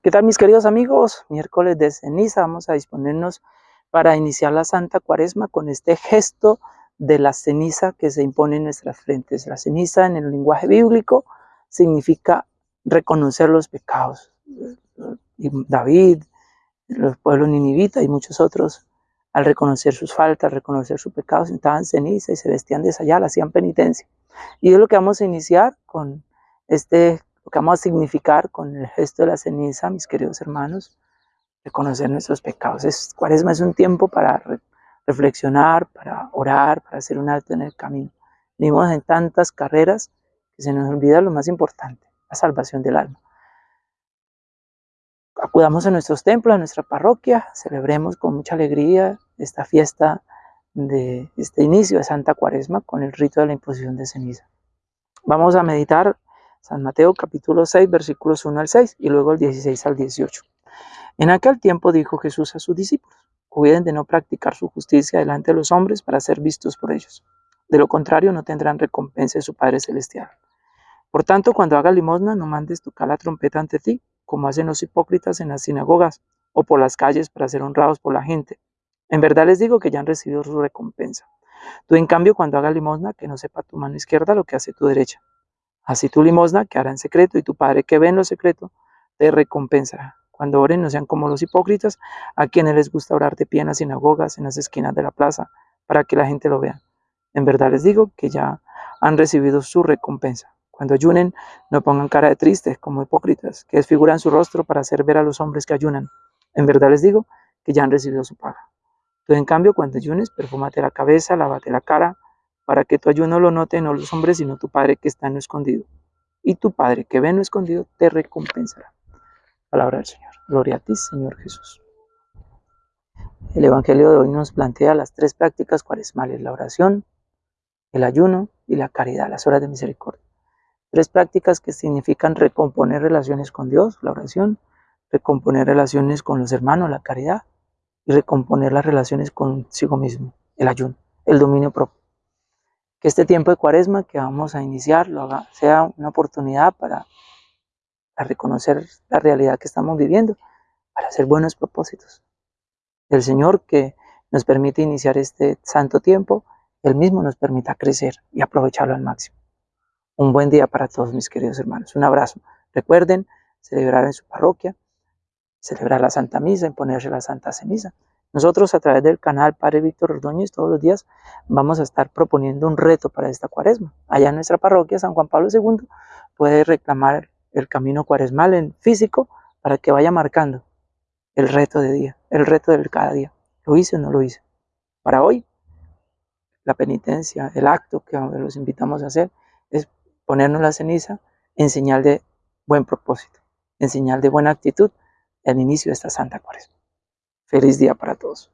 ¿Qué tal mis queridos amigos? Miércoles de ceniza, vamos a disponernos para iniciar la Santa Cuaresma con este gesto de la ceniza que se impone en nuestras frentes. La ceniza en el lenguaje bíblico significa reconocer los pecados. David, los pueblos ninivitas y muchos otros, al reconocer sus faltas, reconocer sus pecados, estaban ceniza y se vestían de sayal, hacían penitencia. Y es lo que vamos a iniciar con este lo que vamos a significar con el gesto de la ceniza, mis queridos hermanos, reconocer nuestros pecados. Es, cuaresma es un tiempo para reflexionar, para orar, para hacer un alto en el camino. Vivimos en tantas carreras que se nos olvida lo más importante, la salvación del alma. Acudamos a nuestros templos, a nuestra parroquia, celebremos con mucha alegría esta fiesta de este inicio de Santa Cuaresma con el rito de la imposición de ceniza. Vamos a meditar San Mateo capítulo 6 versículos 1 al 6 y luego el 16 al 18. En aquel tiempo dijo Jesús a sus discípulos, cuiden de no practicar su justicia delante de los hombres para ser vistos por ellos. De lo contrario no tendrán recompensa de su Padre Celestial. Por tanto, cuando hagas limosna, no mandes tocar la trompeta ante ti, como hacen los hipócritas en las sinagogas o por las calles para ser honrados por la gente. En verdad les digo que ya han recibido su recompensa. Tú, en cambio, cuando hagas limosna, que no sepa tu mano izquierda lo que hace tu derecha Así tu limosna que hará en secreto y tu Padre que ve en lo secreto te recompensará. Cuando oren no sean como los hipócritas, a quienes les gusta orar de pie en las sinagogas, en las esquinas de la plaza, para que la gente lo vea. En verdad les digo que ya han recibido su recompensa. Cuando ayunen, no pongan cara de tristes como hipócritas, que desfiguran su rostro para hacer ver a los hombres que ayunan. En verdad les digo que ya han recibido su paga. Tú, en cambio, cuando ayunes, perfúmate la cabeza, lávate la cara, para que tu ayuno lo note no los hombres, sino tu Padre que está en lo escondido. Y tu Padre que ve en lo escondido te recompensará. Palabra del Señor. Gloria a ti, Señor Jesús. El Evangelio de hoy nos plantea las tres prácticas cuaresmales, la oración, el ayuno y la caridad, las horas de misericordia. Tres prácticas que significan recomponer relaciones con Dios, la oración, recomponer relaciones con los hermanos, la caridad, y recomponer las relaciones consigo mismo, el ayuno, el dominio propio que este tiempo de cuaresma que vamos a iniciar lo haga, sea una oportunidad para, reconocer la realidad que estamos viviendo, para hacer buenos propósitos. El Señor que nos permite iniciar este santo tiempo, Él mismo nos permita crecer y aprovecharlo al máximo. Un buen día para todos mis queridos hermanos. Un abrazo. Recuerden celebrar en su parroquia, celebrar la Santa Misa, imponerse la Santa Ceniza. Nosotros a través del canal Padre Víctor Ordóñez todos los días vamos a estar proponiendo un reto para esta cuaresma. Allá en nuestra parroquia San Juan Pablo II puede reclamar el camino cuaresmal en físico para que vaya marcando el reto de día, el reto del cada día. ¿Lo hice o no lo hice? Para hoy, la penitencia, el acto que los invitamos a hacer es ponernos la ceniza en señal de buen propósito, en señal de buena actitud, el inicio de esta Santa Cuaresma. Feliz día para todos.